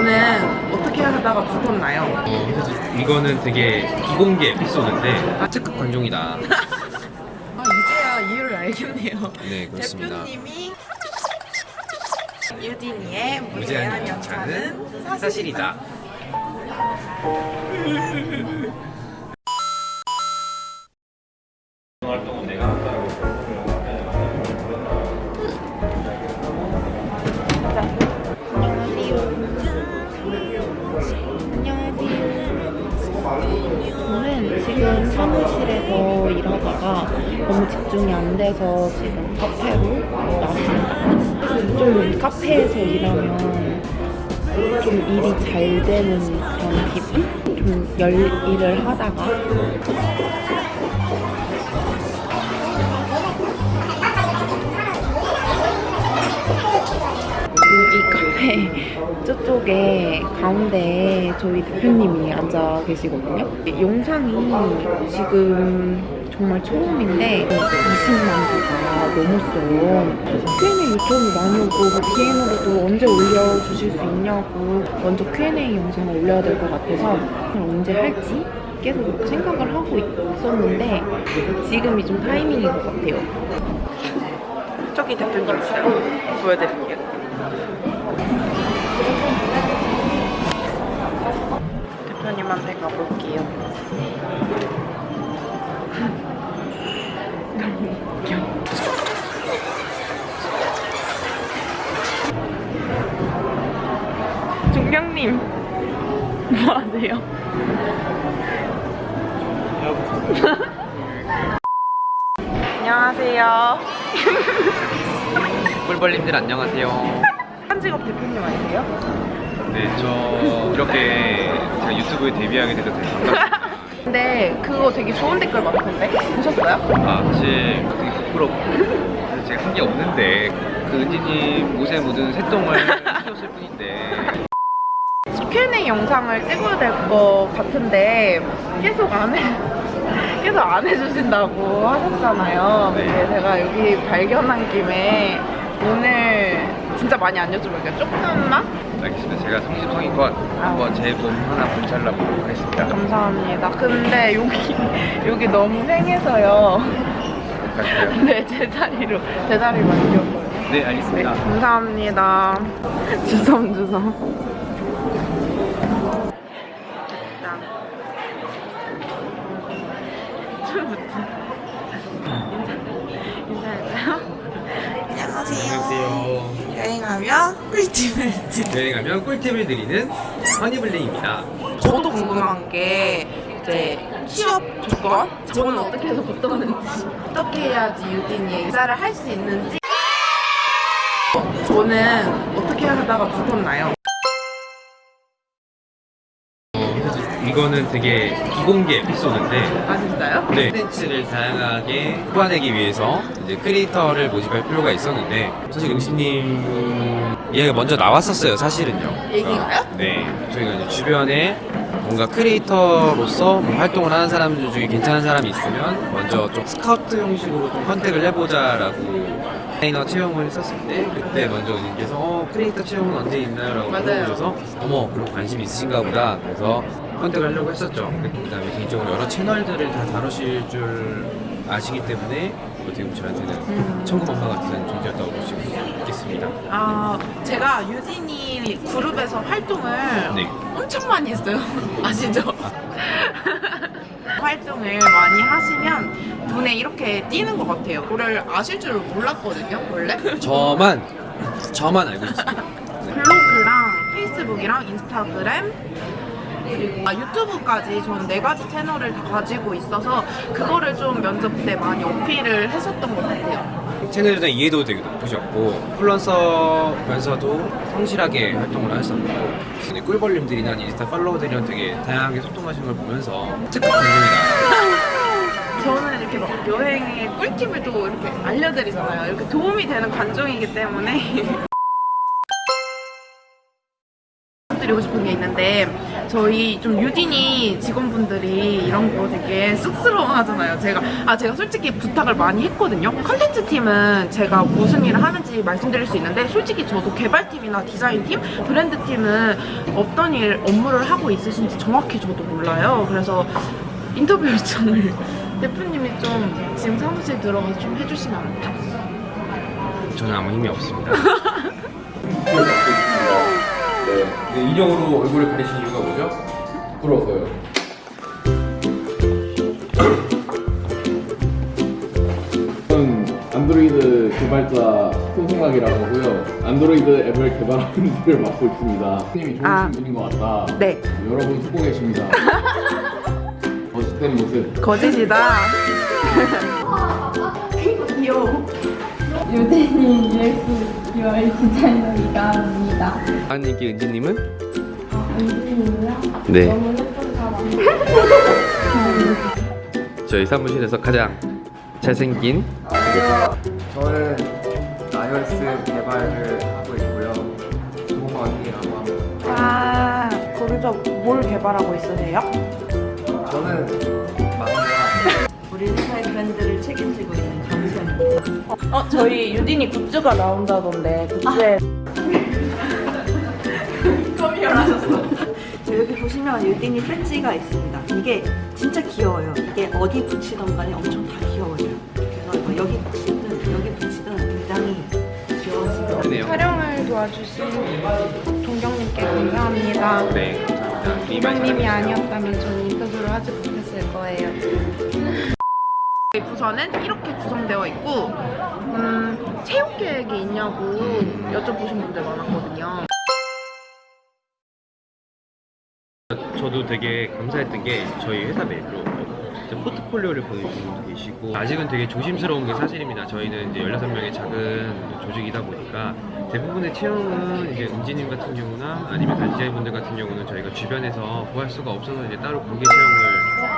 저는 어떻게 하다가 붙었나요? 어, 그래서 이거는 되게 비공개 에피소드인데 특급 관종이다. 아 이제야 이유를 알겠네요. 네 그렇습니다. 대표님이 유딘이의 무제한 연차는 사실이다. 사무실에서 일하다가 너무 집중이 안 돼서 지금 카페로 나왔습니다. 좀 카페에서 일하면 좀 일이 잘 되는 그런 기분? 좀 열 일을 하다가 이 카페 저쪽에 가운데에 저희 대표님이 앉아 계시거든요. 영상이 지금 정말 처음인데 20만 뷰가 넘었어요. Q&A 요청이 많이 오고 DM으로도 언제 올려주실 수 있냐고 먼저 Q&A 영상을 올려야 될 것 같아서 언제 할지 계속 생각을 하고 있었는데 지금이 좀 타이밍인 것 같아요. 저기 대표님 있어요. 보여드릴게요. 대표님한테 가볼게요. 너무 웃겨. 중경님, 뭐 하세요? 안녕하세요. 꿀벌님들 안녕하세요. 한직업 대표님 아니세요? 네, 저 이렇게 제가 유튜브에 데뷔하게 돼서 되게 반갑습니다. 근데 그거 되게 좋은 댓글 많던데? 보셨어요? 아, 사실 되게 부끄럽고 사실 제가 한 게 없는데 그 은지님 옷에 묻은 새똥을 키웠을 뿐인데 Q&A 영상을 찍어야 될 것 같은데 계속 안 해. 계속 안 해주신다고 하셨잖아요. 네. 근데 제가 여기 발견한 김에 오늘 진짜 많이 안 여쭤볼게요. 조금만? 알겠습니다. 제가 성심성의껏 한번 제돈 하나 분찰라보도록 하겠습니다. 감사합니다. 근데 여기, 여기 너무 생해서요. 갈까요? 네, 제 자리로, 제 자리로 옮겨서요. 네, 네, 알겠습니다. 감사합니다. 주섬주섬. 짠. 처음부터. 드리 여행하면 꿀팁을 드리는 허니블링입니다. 저도 궁금한 게 이제 취업 조건? 저는 어떻게 해서 붙었는지 어떻게 해야지 유딘이 이사를 할 수 있는지 저는 어떻게 하다가 붙었나요? 이거는 되게 비공개 에피소드인데 아 진짜요? 네. 콘텐츠를 다양하게 뽑아내기 위해서 이제 크리에이터를 모집할 필요가 있었는데 사실 응시님 얘가 먼저 나왔었어요 사실은요 얘기가요? 어, 네 저희가 이제 주변에 뭔가 creator로서 뭐 활동을 하는 사람들 중에 괜찮은 사람이 있으면 먼저 좀 스카우트 형식으로 좀 contact을 해보자 라고 트레이너 채용을 했었을 때 그때 먼저 은님께서 어 크리에이터 채용은 언제 있나요? 라고 맞아요. 물어보셔서 어머 그런 관심 있으신가 보다 그래서 contact을 하려고 했었죠. 그 다음에 개인적으로 여러 채널들을 다 다루실 줄 아시기 때문에 어떻게 보면 저한테는 음. 천군만마 같은 존재였다고 볼 수 있겠습니다. 아 제가 유진이 그룹에서 활동을 네. 엄청 많이 했어요. 아시죠? 활동을 많이 하시면 눈에 이렇게 띄는 것 같아요. 그걸 아실 줄 몰랐거든요 원래. 저만 저만 알고 있습니다. 블로그랑 페이스북이랑 인스타그램 아, 유튜브까지 저는 네 가지 채널을 다 가지고 있어서 그거를 좀 면접 때 많이 어필을 했었던 것 같아요. 채널에 대한 이해도 되게 높으셨고 플런서면서도 성실하게 활동을 하셨고 꿀벌님들이나 인스타 팔로워들이랑 되게 다양하게 소통하시는 걸 보면서 특급 관종이다 저는 이렇게 막 여행의 꿀팁을 또 이렇게 알려드리잖아요. 이렇게 도움이 되는 관종이기 때문에. 말씀드리고 싶은 게 있는데 저희 좀 유딘이 직원분들이 이런 거 되게 쑥스러워 하잖아요. 제가 아 제가 솔직히 부탁을 많이 했거든요. 컨텐츠 팀은 제가 무슨 일을 하는지 말씀드릴 수 있는데 솔직히 저도 개발팀이나 디자인팀, 브랜드팀은 어떤 일 업무를 하고 있으신지 정확히 저도 몰라요. 그래서 인터뷰 요청을 대표님이 좀 지금 사무실 들어가서 좀 해주시면 안 돼요? 저는 아무 힘이 없습니다. 네, 인형으로 얼굴을 가리신 이유가 뭐죠? 부러워서요. 저는 안드로이드 개발자 손승락이라고 하고요. 안드로이드 앱을 개발하는 일을 맡고 있습니다. 님이 좋으신 아. 분인 것 같다. 네. 여러분 듣고 계십니다. 멋있는 모습. 거짓이다. 유대인 UX UI 디자이너 이가입니다. 하나님께 은지님은? 유대인이요? 네. 너무 예쁜 사람. 저희 사무실에서 가장 잘생긴 저는 iOS 개발을 하고 있고요. 조원이라고 합니다. 아, 거기서 뭘 개발하고 있으세요? 저는 막내와 우리 책임지고 있는 강수현입니다. 어, 저희 유딘이 굿즈가 나온다던데 굿즈에 저 여기 보시면 유딘이 배지가 있습니다. 이게 진짜 귀여워요. 이게 어디 붙이던 간에 엄청 다 귀여워요. 그래서 뭐 여기 붙이든 여기 붙이든 굉장히 귀여워지고 네요. 촬영을 도와주신 동경님께 감사합니다. 네, 감사합니다. 동경님이 아니었다면 저는 인터뷰를 하지 못했을 거예요. 저희 부서는 이렇게 구성되어 있고 음, 채용 계획이 있냐고 여쭤보신 분들 많았거든요. 저도 되게 감사했던 게 저희 회사 메일로 포트폴리오를 보내주신 분도 계시고 아직은 되게 조심스러운 게 사실입니다. 저희는 이제 16명의 작은 조직이다 보니까 대부분의 채용은 이제 은지님 같은 경우나 아니면 디자인분들 같은 경우는 저희가 주변에서 구할 수가 없어서 이제 따로 공개 채용을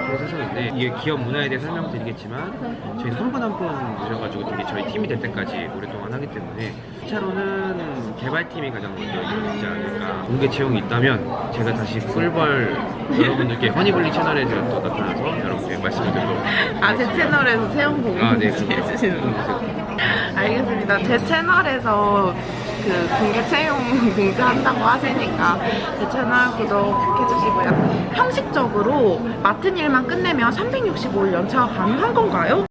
하는 세상인데 이게 기업 문화에 대해 설명드리겠지만 저희는 한분 한분 모셔가지고 되게 저희 팀이 될 때까지 오랫동안 하기 때문에 1차로는 개발팀이 가장 먼저 이루어지지 않을까 공개 채용이 있다면 제가 다시 꿀벌 여러분들께 허니블리 채널에 제가 또 나타나서 여러분께 말씀을 드리도록 아, 제 채널에서 채용 공지 아, 네. 해주시는 거. 알겠습니다. 제 채널에서 그 공개 채용 공지한다고 하시니까 제 채널 구독해주시고요. 형식적으로 맡은 일만 끝내면 365일 연차가 가능한 건가요?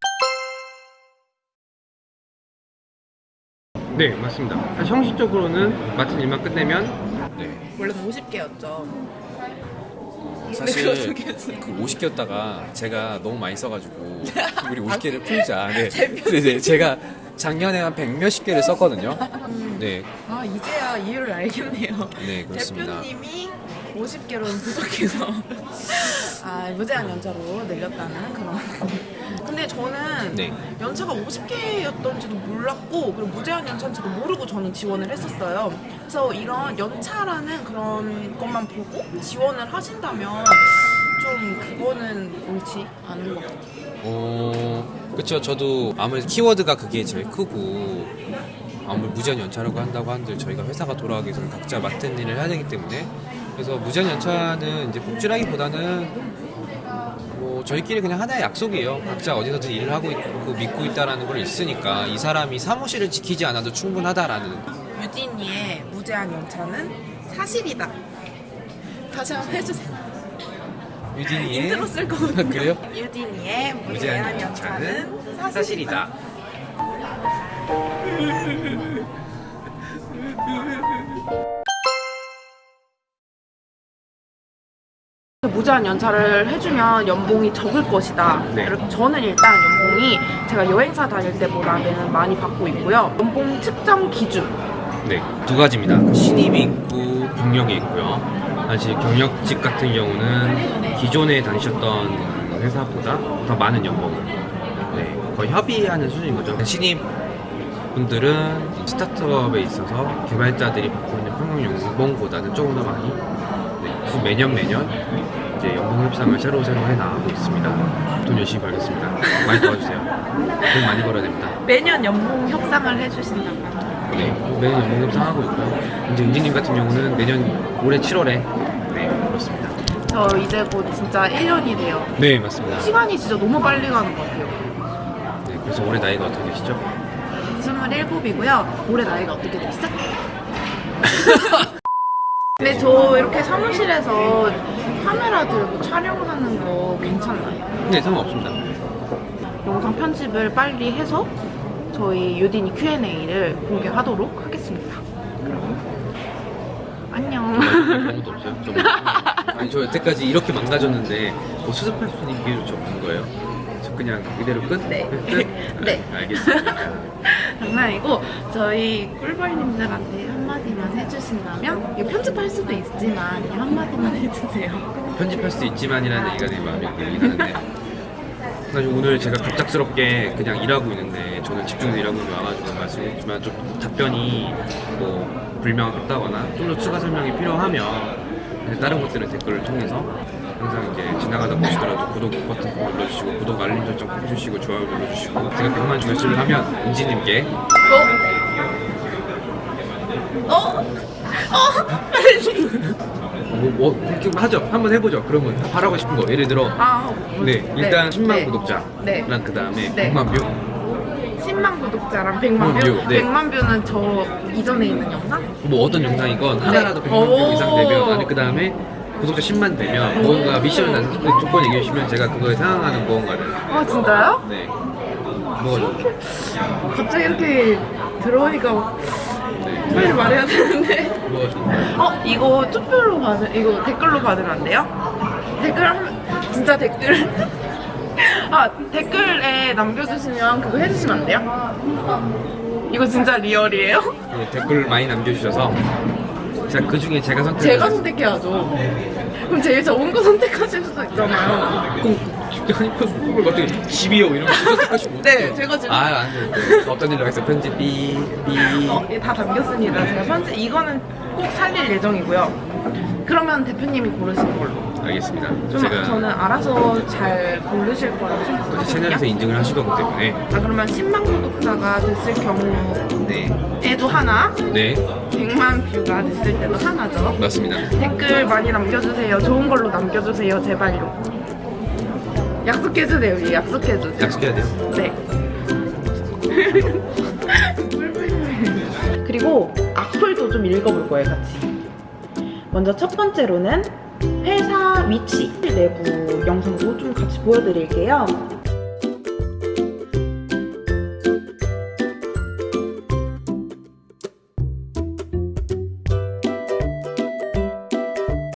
네 맞습니다 사실 형식적으로는 맡은 일만 끝내면 네. 원래 50개였죠. 사실 그 50개였다가 제가 너무 많이 써가지고 우리 50개를 풀자. 네. 네, 네. 제가 작년에 한100 몇십 개를 썼거든요. 네, 아 이제야 이유를 알겠네요. 네 그렇습니다. 대표님이 50개로는 부족해서 아 무제한 연차로 늘렸다는 그런. 근데 저는 네. 연차가 50개였던지도 몰랐고 그리고 무제한 연차인지도 모르고 저는 지원을 했었어요. 그래서 이런 연차라는 그런 것만 보고 지원을 하신다면 좀 그거는 옳지 않은 것 같아요. 어, 그쵸. 저도 아무래도 키워드가 그게 제일 크고 아무리 무제한 연차라고 한다고 한들 저희가 회사가 돌아가기 위해서는 각자 맡은 일을 해야 되기 때문에 그래서 무제한 연차는 이제 복지라기보다는 뭐 저희끼리 그냥 하나의 약속이에요. 각자 어디서든 일을 하고 있고 믿고 있다라는 걸 있으니까 이 사람이 사무실을 지키지 않아도 충분하다라는 유진이의 무제한 연차는 사실이다. 다시 한번 해주세요. 유진이의 인트로 쓸 거거든요. 그래요? 유진이의 무제한 연차는 사실이다 무제한 연차를 해주면 연봉이 적을 것이다. 네. 저는 일단 연봉이 제가 여행사 다닐 때보다는 많이 받고 있고요. 연봉 측정 기준. 네, 두 가지입니다. 신입이 있고 경력이 있고요. 사실 경력직 같은 경우는 기존에 다니셨던 회사보다 더 많은 연봉을 네, 거의 협의하는 수준인 거죠. 신입 분들은 스타트업에 있어서 개발자들이 받고 있는 평균 연봉보다는 조금 더 많이 네, 그래서 매년 매년 이제 연봉 협상을 새로 새로 해 나가고 있습니다. 돈 열심히 벌겠습니다. 많이 도와주세요. 돈 많이 벌어야 됩니다. 매년 연봉 협상을 해주신다고요. 네, 매년 연봉협상 하고 있고요. 이제 은지님 같은 경우는 내년 올해 7월에 네 그렇습니다. 저 이제 곧 진짜 1년이 돼요. 네 맞습니다. 시간이 진짜 너무 빨리 가는 것 같아요. 네, 그래서 올해 나이가 어떻게 되시죠? 27이고요. 올해 나이가 어떻게 되시죠? 근데 저 이렇게 사무실에서 카메라 들고 촬영하는 거 괜찮나요? 네 상관없습니다. 영상 편집을 빨리 해서 저희 유디니 Q&A를 공개하도록 하겠습니다. 그럼 안녕. 아무것도 없어요. 좀. 아니 저 여태까지 이렇게 망가졌는데 뭐 수습할 수 있는 기회를 좀 없는 거예요. 저 그냥 이대로 끝? 네. 끝? 네. 아, 알겠습니다. 장난이고 저희 꿀벌님들한테 한마디만 해주신다면 이거 편집할 수도 있지만 그냥 한마디만 해주세요. 편집할 수도 있지만이라는 얘기가 내 마음에 걸리긴 하는데 사실 오늘 제가 갑작스럽게 그냥 일하고 있는데 저는 집중해서 일하고 있는 와가지고 말씀드렸지만 좀 답변이 뭐 불명확했다거나 좀 더 추가 설명이 필요하면 다른 곳들의 댓글을 통해서 항상 이제 지나가다 보시더라도 구독 버튼 꼭 눌러주시고 구독 알림 설정 꼭 해주시고 좋아요 눌러주시고 제가 100만 조회수를 하면 은지님께 어? 어? 뭐, 뭐 좀 하죠 한번 해보죠 그러면 바라고 싶은 거 예를 들어 아, 네 일단 10만 네. 구독자랑 네. 그 다음에 네. 100만 뷰 10만 구독자랑 100만 view? view, 네. 100만 view는 저 이전에 있는 영상? 뭐 어떤 영상이건 하나라도 100만 오. view 이상 되면 아니 그 다음에 구독자 10만 되면 무언가 미션을 난 그 조건 얘기해 주시면 제가 그거에 상응하는 무언가를 아 진짜요? 네 뭐, 갑자기 이렇게 들어오니까 빨리 말해야 되는데 뭐 어? 이거 투표로 받으 이거 댓글로 받으면 안 돼요? 댓글 하면 진짜 댓글 아 댓글에 남겨주시면 그거 해주시면 안 돼요? 이거 진짜 리얼이에요? 네, 댓글 많이 남겨주셔서 제가 그 중에 제가 선택 제가 선택해야죠 그럼 제일 좋은 거 선택하실 수도 있잖아요 그럼 아니 그걸 갑자기 집이요 이런 거 선택하시고 네 제가 지금 아 안돼 없던 일로 했어 편집 삐삐. 어, 예, 다 담겼습니다. 제가 편집 이거는 꼭 살릴 예정이고요. 그러면 대표님이 고르신 걸로. 알겠습니다. 좀 제가 저는 알아서 잘 고르실 거라고 생각하거든요. 채널에서 인증을 하실 거기 때문에. 아 그러면 10만 구독자가 됐을 경우에도 하나? 네. 100만 뷰가 됐을 때도 하나죠? 맞습니다. 댓글 많이 남겨주세요. 좋은 걸로 남겨주세요. 제발요 약속해주세요 예, 약속해주세요. 약속해야 돼요? 네. 그리고 악플도 좀 읽어볼 거예요 같이. 먼저 첫 번째로는 회사 위치 내부 영상도 좀 같이 보여드릴게요